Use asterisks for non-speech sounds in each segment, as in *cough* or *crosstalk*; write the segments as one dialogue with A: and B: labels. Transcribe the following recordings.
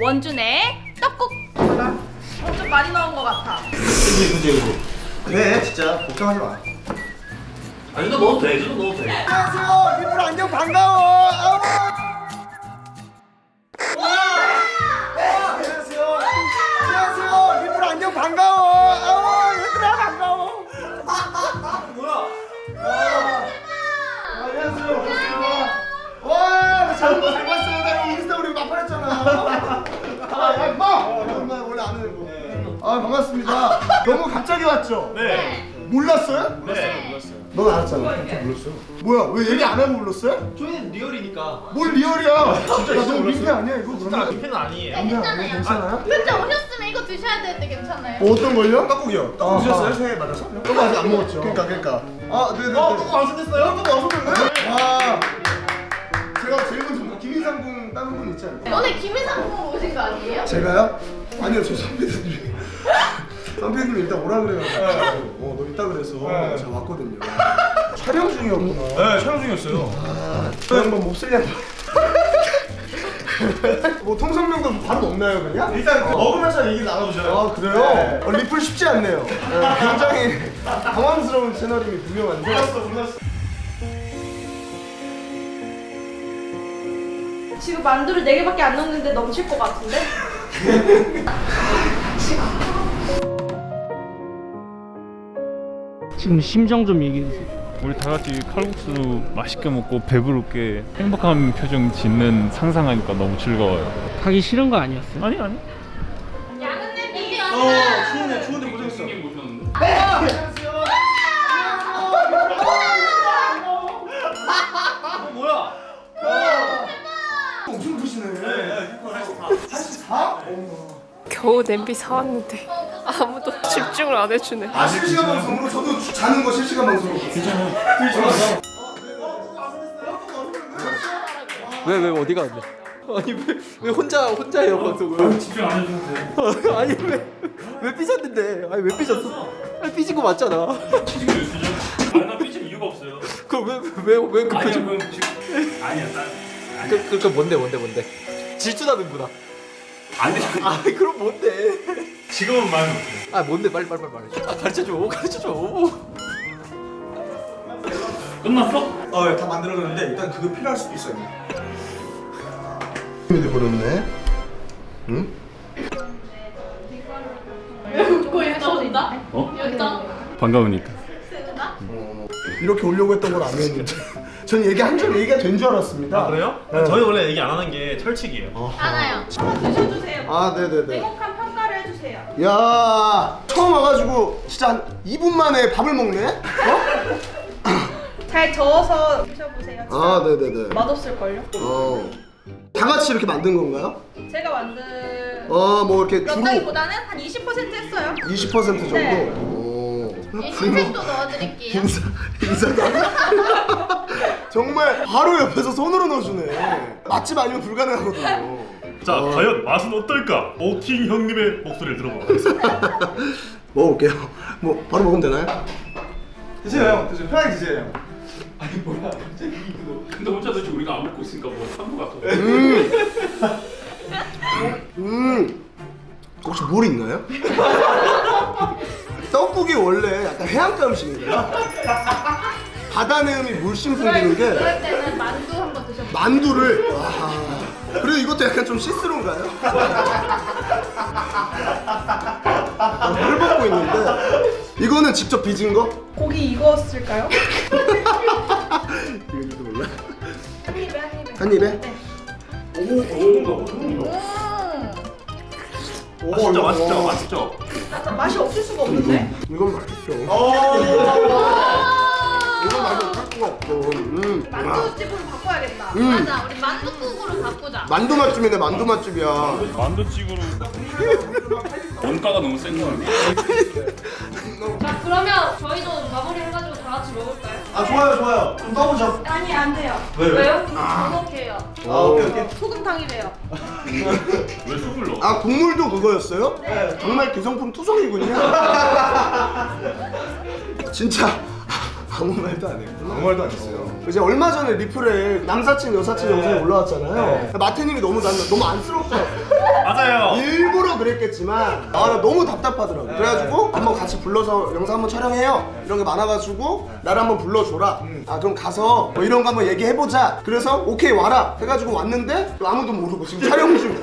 A: 원준의 떡국. 어, 좀 많이 넣은 것 같아.
B: 그지 그지 그지
C: 그래 진짜. 걱정하지 마.
B: 아니 너 넣어도 돼. 이거 넣어도 돼.
C: 안녕하세요. 리플 안녕 반가워. 반가워. 얘들아 반가워. 뭐야? 와. 안녕하세요. 안녕하세요 와잘 잘 봤어요 나 인스타 우리 마팔했잖아 아야 임마 엄마 원래 아는 애고 아 반갑습니다 너무 갑자기 왔죠?
B: 네
C: 몰랐어요?
B: 네 몰랐어요
C: 넌 알았잖아. 몰랐어요. 뭐야? 왜 얘기 안 하고 몰랐어요?
B: 저희는 리얼이니까
C: 뭘 리얼이야? 진짜
B: 진짜
C: 너무
B: 몰랐어요.
C: 민폐 아니야 이거
B: 진짜
C: 그러면?
B: 민폐는 아니에요
C: 괜찮아요. 괜찮아요?
A: 근데 오셨으면 이거 드셔야 되는데 괜찮아요?
C: 뭐 어떤 걸요?
B: 떡국이요
C: 떡국 드셨어요?
B: 새해 맞아서?
C: 떡국 아직 안 먹었죠. 그러니까 그러니까. 아 네네네.
B: 어 떡국 완성됐어요? 떡국 완성됐네
C: 와. 제가 제일 먼저 김인상 군 다른 분 있지 않나요?
A: 오늘 김희상 분 오신 거 아니에요?
C: 제가요? 아니요 저 선배님. 선배님 일단 오라 그래가지고 어, 너 있다 그래서
B: 네.
C: 제가 왔거든요. 촬영 중이었구나.
B: 네 촬영 중이었어요
C: 저 양반 몹쓸 양반. 뭐 통성명도 바로 없나요 그냥?
B: 일단 그 먹으면서 얘기 나눠보셔요
C: 아 그래요?
B: 네.
C: 어, 리플 쉽지 않네요. 네, 굉장히 당황스러운 채널임이 분명한데.
B: 몰랐어 몰랐어
A: 지금 만두를 4개밖에 안 넣었는데 넘칠 것 같은데?
D: 지금 *laughs* 심정 좀 얘기해 주세요.
E: 우리 다 같이 칼국수 맛있게 먹고 배부르게 행복한 표정 짓는 상상하니까 너무 즐거워요.
D: 가기 싫은 거 아니었어요?
E: 아니 아니.
A: 양은 냄비
B: 어 추운데 추운데 고생했어 어 뭐야
C: 엄청 크시네. 84? 어머.
F: 겨우 냄비 사왔는데 아무도 집중을 안 해주네.
C: 아 실시간 방송으로 저도 주- 자는 거 실시간 방송으로. 괜찮아요.
G: 왜왜 어디가 안 돼? 아니 왜, 왜 혼자 혼자예요 방송을?
E: 집중 안 해주면 돼. *laughs*
G: 아니 왜왜 삐졌는데? 아니 왜 삐졌어? 아니 삐진 거 맞잖아.
E: 삐지고 있으죠? 아나 삐질 이유가 없어요.
G: 그럼 왜왜왜 그
E: 아니야
G: 표정?
E: 그럼 지금 아니야 난
G: 그, 그, 그 뭔데 뭔데 뭔데? 질투나는구나.
E: 안 돼.
G: 아 그럼 뭔데?
E: 지금은 말 못해.
G: 아 뭔데 빨리 빨리 빨리 말해. 아 가르쳐 줘 가르쳐 줘.
E: 끝났어?
B: 어다 만들어놨는데 일단 그거 필요할 수도 있어요
C: 근데 버렸네. 응?
A: 왜 웃고 있어 진짜?
E: 어?
A: 여기다
E: 반가우니까.
C: 이렇게 오려고 했던 건 아니었는데. 전 얘기 한 줄 얘기가 된 줄 알았습니다.
B: 아 그래요?
C: 네.
B: 저희 원래 얘기 안 하는 게 철칙이에요
A: 하나요 드셔주세요
C: 아 네네네.
A: 행복한 평가를 해주세요
C: 야 처음 와가지고 진짜 한 2분 만에 밥을 먹네? 어? *laughs*
A: 잘 저어서 드셔보세요 진짜
C: 아 네네네.
A: 맛없을걸요?
C: 어. 다 같이 이렇게 만든 건가요?
A: 제가 만든
C: 어 뭐 이렇게 주로
A: 몇한20% 했어요
C: 20% 정도?
A: 네.
C: 오.
A: 흰색도 넣어드릴게요.
C: 인사 인사도 안 *laughs* 정말 바로 옆에서 손으로 넣어주네. 맛집 아니면 불가능하거든요.
E: 자 과연 맛은 어떨까? 오킹 형님의 목소리를 들어보도록 하겠습니다. *laughs*
C: 먹어볼게요. 뭐 바로 먹으면 되나요?
B: 드세요 형. 드세요. 편하게 드세요
E: 근데 혼자 도대체 우리가 안 먹고 있으니까 뭐 산거. 같아.
C: 음. 혹시 물 있나요? *laughs* 떡국이 원래 약간 해안가 음식인가요? 바다 내음이 물씬 풍기는 게
A: 그럴 때는 만두 한번 드셔보세요
C: 만두를 와 그리고 이것도 약간 좀 시스루인가요? 아, 물 먹고 있는데 이거는 직접 빚은 거?
A: 고기 익었을까요? *laughs*
C: 이거도 몰라
A: 한 입에 한 입에
C: 한 입에?
A: 네. 음
C: 오,
B: 맛있죠 맛있죠 맛있죠?
A: 맛이 없을 수가 없는데?
C: 이건 맛있죠.
B: 어.
C: 이건 맛이 없을 수가 없죠 음. 아,
A: 만두집으로 바꿔야겠다.
C: 음.
A: 맞아 우리 만두국으로 바꾸자.
C: 만두 맛집이네 만두 맛집이야.
E: 만두집으로. *laughs* 원가가 너무 센 거 아니야?
A: 자 그러면 저희도 마무리 해가지고 다 같이 먹을까요?
B: 아 좋아요 좋아요. 좀 떠보죠.
A: 아니 안 돼요.
B: 왜, 왜?
A: 왜요? 부족해요.
B: 아 오케이 오케이.
A: 소금탕이래요. *laughs*
E: 왜 술을 넣어?
C: 아 국물도 그거였어요?
A: 네.
C: 정말 기성품 투성이군요. *laughs* 진짜. 아무 말도 안 했구나.
B: 아무 말도 안 했어요.
C: 이제 얼마 전에 리플에 남사친 여사친 영상이 올라왔잖아요. 마태님이 너무 난 너무 안쓰럽다 그랬겠지만 아나 너무 답답하더라고. 그래가지고 한번 같이 불러서 영상 한번 촬영해요. 이런 게 많아가지고 나를 한번 불러줘라. 아 그럼 가서 뭐 이런 거 한번 얘기해보자. 그래서 오케이 와라. 해가지고 왔는데 아무도 모르고 지금 촬영 중. *laughs*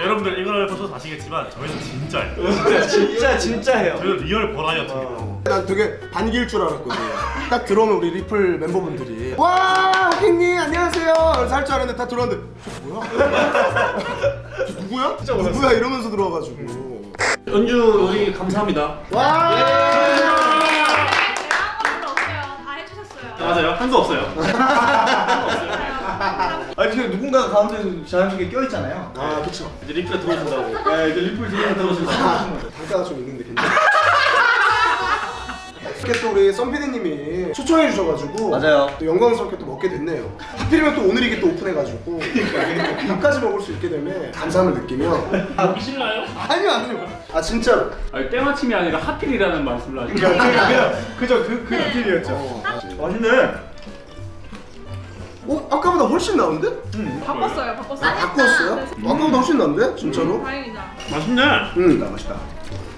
H: 여러분들 이걸 보셔서 아시겠지만 저희는 진짜예요. *laughs*
B: 진짜 진짜 진짜예요.
H: 저희는 리얼 버라이어티.
C: 난 되게 반길 줄 알았거든 딱 들어오면 우리 리플 멤버분들이. 와! 호 킹님 안녕하세요 할줄 알았는데 다 들어왔는데 저 뭐야? 저 누구야? 누구야? 이러면서 들어와가지고
H: 연주 우리 감사합니다.
A: 와다 해주셨어요.
H: 맞아요. 한 수 없어요.
B: 아니 지금 누군가가 가운데 자연스럽게 껴 있잖아요.
C: 아 그쵸
H: 이제 리플에 들어오신다고.
B: 네, 이제 리플 들어오면 들어오시면
C: 단가가 좀 있는데 이렇게 또 우리 썬피디님이 초청해 주셔가지고
B: 맞아요.
C: 또 영광스럽게 또 먹게 됐네요 하필이면 또 오늘 이게 또 오픈해가지고 밥까지 먹을 수 있게 되면 감사함을 느끼며
E: 먹기 싫나요?
C: 아니요 아니요 아 진짜로
E: 아니 때마침이 아니라 하필이라는 말씀을 하시죠.
B: 그죠 그그 느낌이었죠.
C: 어,
B: 맛있네.
C: 어? 아까보다 훨씬 나은데?
A: 바꿨어요, 바꿨어요.
C: 아 바꿨어요? 아까보다 훨씬 나은데? 진짜로?
A: 다행이다.
H: 맛있네.
C: 응
B: 맛있다.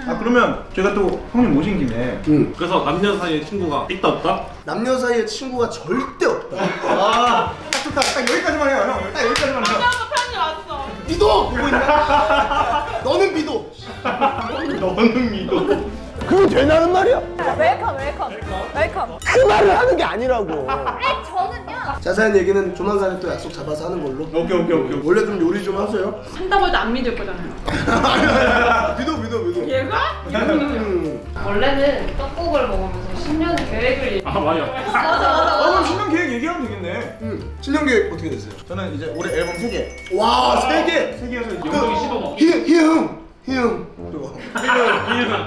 B: 아 그러면 제가 또 형님 모신 김에
C: 응.
H: 그래서 남녀 사이에 친구가 있다 없다?
C: 남녀 사이에 친구가 절대 없다
B: 아, 딱 좋다. 딱 여기까지만 해요, 형. 딱 여기까지만 해요.
A: 편지 왔어.
C: 믿어! 보고 있나? 너는 믿어 *laughs*
B: 너는 믿어.
C: 그게 되냐는 말이야?
F: welcome welcome welcome.
C: 그 말을 하는 게 아니라고
F: 저는요.
C: 자세한 얘기는 조만간에 또 약속 잡아서 하는 걸로
B: 오케이 오케이 오케이.
C: 원래 좀 요리 좀 하세요
A: 한다고 해도 안 믿을 거잖아요. *laughs*
C: 믿어 믿어 믿어
A: 얘가?
C: 음. *laughs*
A: 원래는 떡국을 먹으면서 10년 계획을
E: 아 맞아.
A: 맞아
B: 아
A: 맞아
B: 그럼 신년 계획 얘기하면 되겠네.
C: 음. 신년 계획 어떻게 되세요?
B: 저는 이제 올해 앨범 3개.
C: 와, 세 개!
B: 세 개여서
E: 영동이 시도 먹기.
C: 희, 희응! 희응! 그리고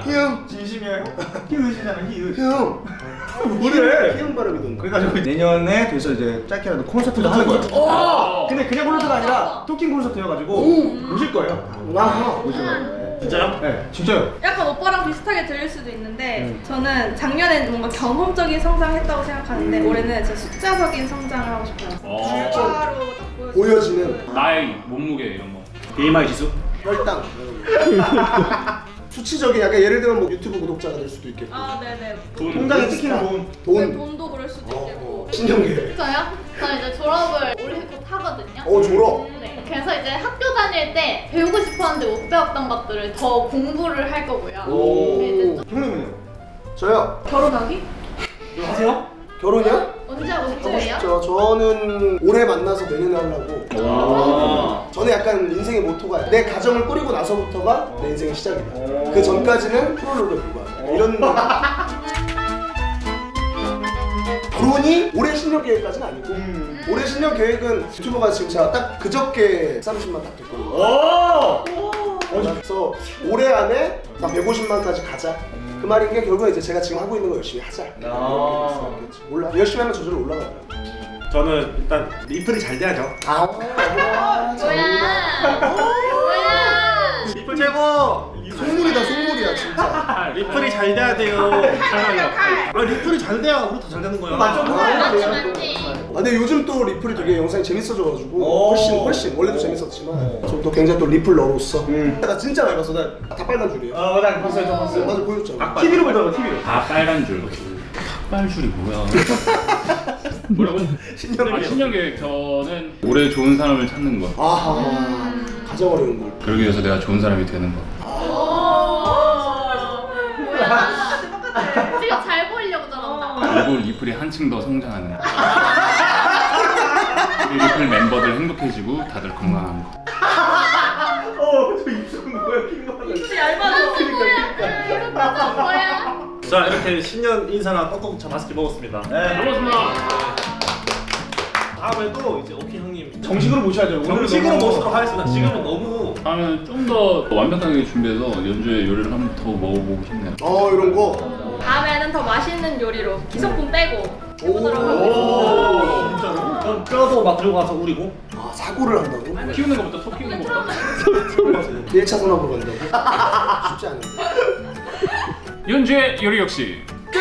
C: 희응!
B: 진심이에요. 희으시잖아 희으.
C: 희응!
B: 뭐래?
C: 희응 발음이던데
B: 그래가지고 내년에 돼서 이제 짧게라도 콘서트도 하는 거예요.
E: 어.
B: 근데 그냥 콘서트가 아니라 토킹 콘서트여가지고 오실 거예요.
C: 와
B: 오실 거예요.
H: 진짜요?
B: 네, 진짜요.
I: 약간 오빠랑 비슷하게 들릴 수도 있는데 저는 작년엔 뭔가 경험적인 성장했다고 생각하는데 올해는 진짜 숫자적인 성장을 하고 싶어요.
E: 어.
I: 결과로 딱
C: 보여지는
E: 나이, 몸무게 이런 거.
H: BMI 지수?
C: 혈당 *laughs* 수치적인 약간 예를 들면 뭐 유튜브 구독자가 될 수도 있겠고
I: 아 네네
B: 통장에 찍히는 돈.
C: 돈
I: 돈도 그럴 수도 있겠고
C: 신년 계획
J: 저요? 저는 이제 졸업을 올해 곧 하거든요.
C: 어 졸업
J: 네. 그래서 이제 학교 다닐 때 배우고 싶었는데 못 배웠던 것들을 더 공부를 할 거고요. 네, 좀
B: 형님은요?
C: 저요
I: 결혼하기?
B: 하세요?
C: 결혼이요?
J: 언제 하고 싶으세요?
C: 싶죠 저는 올해 만나서 내년에 하려고
B: 아.
C: 저는 약간 인생의 모토가 내 가정을 꾸리고 나서부터가 내 인생의 시작이다 그 전까지는 프롤로그에 불과하다 이런 *laughs* 결혼이 올해 신년 계획까지는 아니고
B: 음.
C: 올해 신년 계획은 유튜버가 지금 제가 딱 그저께 30만 딱 됐거든요
B: 오.
C: 그래서 올해 안에 나 150만까지 가자 그 말인 게 결국은 이제 제가 지금 하고 있는 거 열심히 하자
B: 아.
C: 몰라 열심히 하면 저절로 올라가요
H: 저는 일단 리플이 잘 돼야죠.
C: 아
J: 뭐야? 뭐야?
H: 리플 최고!
C: 속물이다 속물이야 진짜 *laughs*
H: 리플이 잘 돼야 돼요. 아 리플이 잘 돼야 우리 더 잘 되는 거야.
B: 맞죠?
J: 맞지 맞지.
C: 아, 근데 요즘 또 리플이 되게 영상이 재밌어져가지고
B: 오.
C: 훨씬 훨씬 원래도 재밌었지만 저또 굉장히 또 리플러로서
B: 음.
C: 나 진짜 많이 봤어 나다 빨간 줄이에요
B: 아 맞아 봤어요 저 봤어요.
C: 맞아 보여줬잖아
B: TV로 보더라고 TV로.
E: 다 빨간 줄. 빨줄이 뭐야? *laughs* 뭐라고? 신년 아, 신년 계획 저는 올해 좋은 사람을 찾는 거.
C: 아하 가장 어려운 걸
E: 그러기 위해서 내가 좋은 사람이 되는 거.
J: 뭐야? 지금 *laughs* 잘 보이려고 저런다.
E: 그리고 리플이 한층 더 성장하는 *laughs* 거. 그리고 리플 멤버들 행복해지고 다들 건강한 거.
B: 어저 입술은 뭐야 킹받아.
J: 뭐야? 뭐야?
H: 자 이렇게 신년 인사나 떡국차 맛있게 먹었습니다.
B: 네.
E: 고맙습니다.
H: 다음에도 이제 오키 형님
B: 정식으로 모셔야죠. 오늘은
H: 정식으로
B: 너무-
H: 모시도록 하겠습니다. 지금은 너무
E: 다음에 좀 더 완벽하게 준비해서 연주의 요리를 한 번 더 먹어보고 싶네요.
C: 어 이런 거
I: 다음에는 더 맛있는 요리로 기성품 빼고
C: 오,
I: 해보도록 하겠습니다.
H: 뼈도 막 들고 가서 우리고
C: 아 사고를 한다고?
E: 키우는 것부터 소 키우는 것부터.
C: 1차 산업으로 간다고? 쉽지 않은데
E: 연주의 요리 역시 끝!